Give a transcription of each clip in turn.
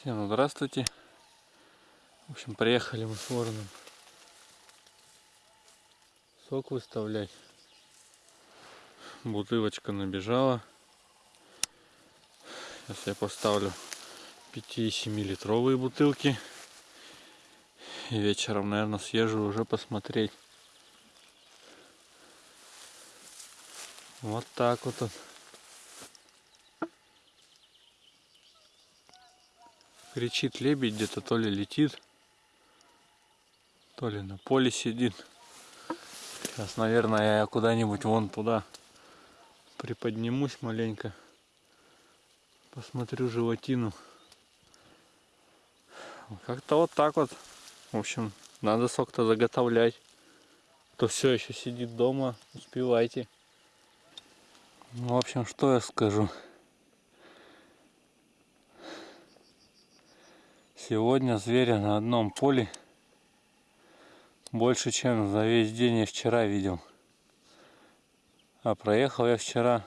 Всем здравствуйте. В общем, приехали мы с вороном сок выставлять. Бутылочка набежала. Сейчас я поставлю 5-7 литровые бутылки. И вечером, наверное, съезжу уже посмотреть. Вот так вот. он. Кричит лебедь, где-то то ли летит, то ли на поле сидит. Сейчас, наверное, я куда-нибудь вон туда приподнимусь маленько. Посмотрю животину. Как-то вот так вот. В общем, надо сок-то заготовлять. Кто все еще сидит дома, успевайте. Ну, в общем, что я скажу. Сегодня зверя на одном поле больше, чем за весь день я вчера видел. А проехал я вчера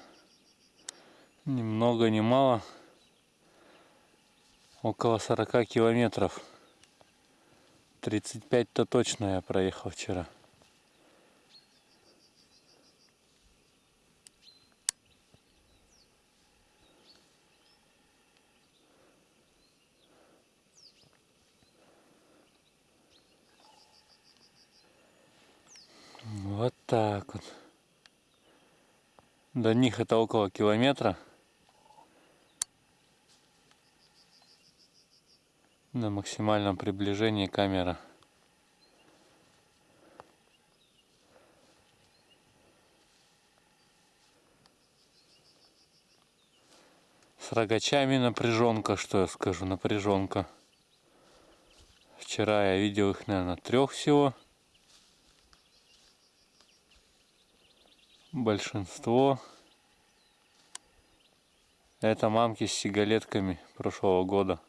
ни много ни мало около 40 километров. 35-то точно я проехал вчера. Вот так вот. До них это около километра. На максимальном приближении камера. С рогачами напряженка, что я скажу, напряженка. Вчера я видел их, наверное, трех всего. Большинство это мамки с сигалетками прошлого года.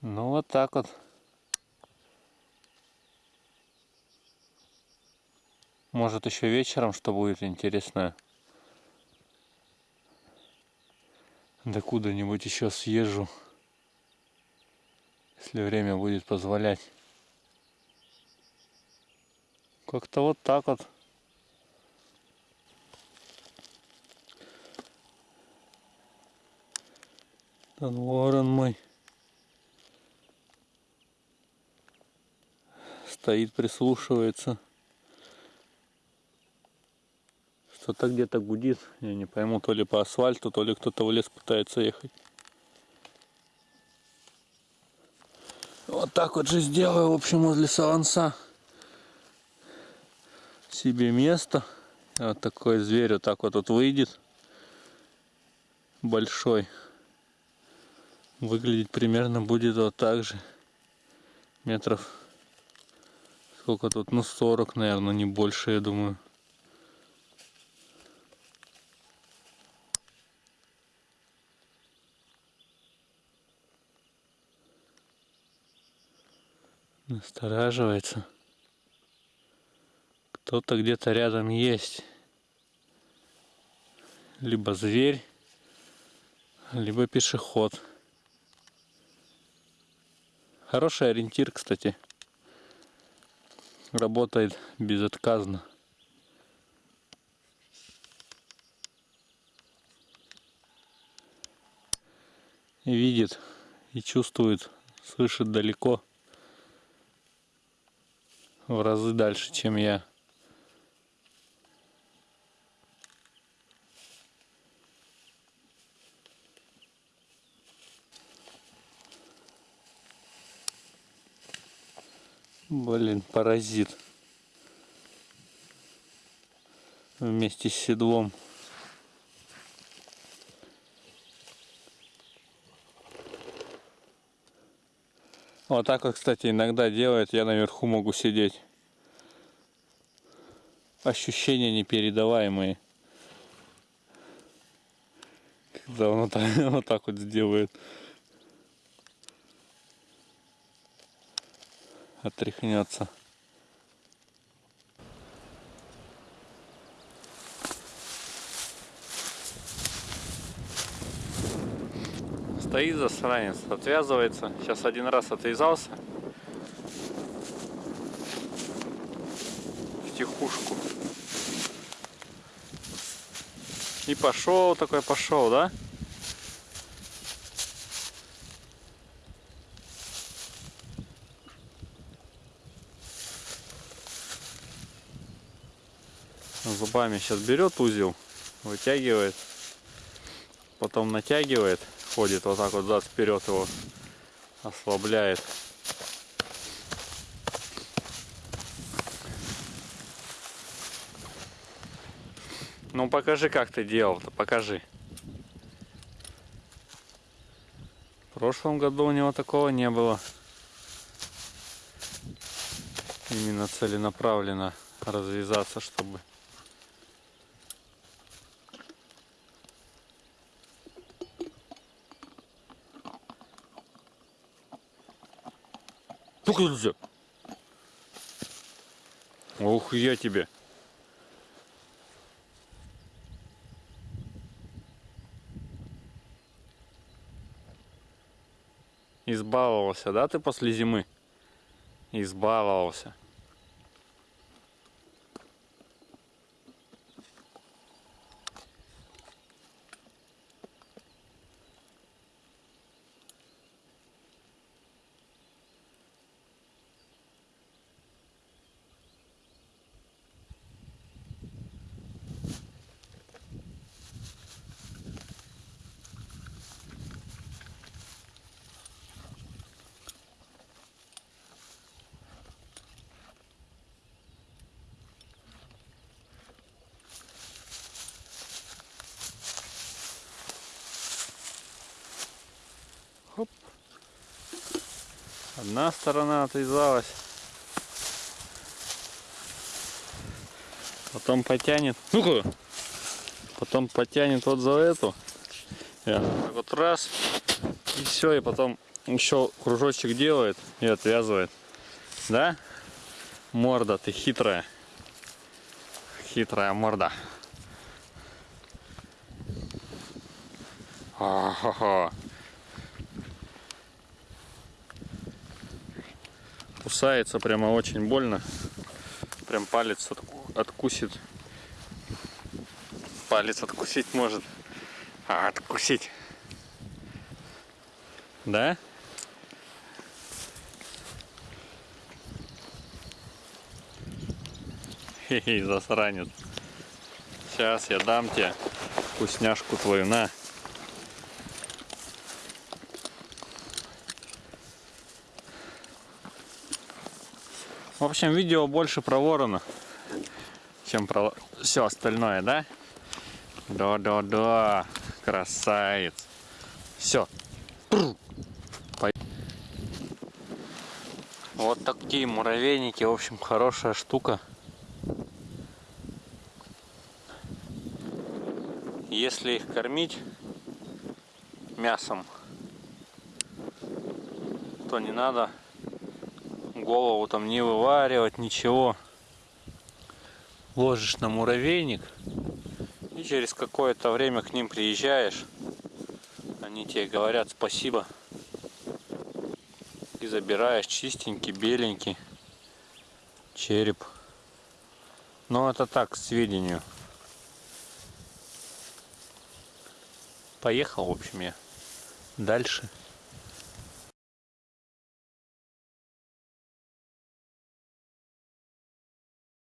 Ну вот так вот. Может еще вечером что будет интересное. Да куда-нибудь еще съезжу если время будет позволять. Как-то вот так вот. Там ворон мой. Стоит, прислушивается. Что-то где-то гудит. Я не пойму, то ли по асфальту, то ли кто-то в лес пытается ехать. Вот так вот же сделаю, в общем, возле саланса себе место. Вот такой зверь вот так вот тут выйдет. Большой. Выглядеть примерно будет вот так же. Метров сколько тут? Ну 40, наверное, не больше, я думаю. Настораживается. Кто-то где-то рядом есть. Либо зверь, либо пешеход. Хороший ориентир, кстати. Работает безотказно. Видит, и чувствует, слышит далеко в разы дальше, чем я. Блин, паразит. Вместе с седлом. Вот так вот, кстати, иногда делает. Я наверху могу сидеть. Ощущения непередаваемые. Когда он вот так, вот, так вот сделает. Отряхнется. Стоит засранец, отвязывается. Сейчас один раз отвязался. В тихушку. И пошел такой, пошел, да? Зубами сейчас берет узел, вытягивает, потом натягивает, ходит вот так вот зад вперед его ослабляет. Ну покажи, как ты делал-то, покажи. В прошлом году у него такого не было. Именно целенаправленно развязаться, чтобы Ну-ка, Ух, я тебе. Избаловался, да, ты после зимы? Избаловался. Одна сторона отвязалась. Потом потянет. Ну-ка! Потом потянет вот за эту. Вот раз. И все. И потом еще кружочек делает и отвязывает. Да? Морда, ты хитрая. Хитрая морда. А-ха-ха. Кусается прямо очень больно. Прям палец откусит. Палец откусить может. А, откусить. Да? Хе-хе, засранец. Сейчас я дам тебе вкусняшку твою, на. В общем, видео больше про ворона, чем про все остальное, да? Да-да-да, красавец. Все. Вот такие муравейники, в общем, хорошая штука. Если их кормить мясом, то не надо голову там не вываривать, ничего. Ложишь на муравейник и через какое-то время к ним приезжаешь. Они тебе говорят спасибо. И забираешь чистенький, беленький череп. Но это так, к сведению. Поехал, в общем, я дальше.